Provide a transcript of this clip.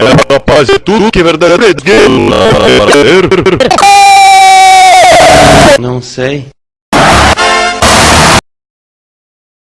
É capaz de tudo que é verdadeiro. Não sei.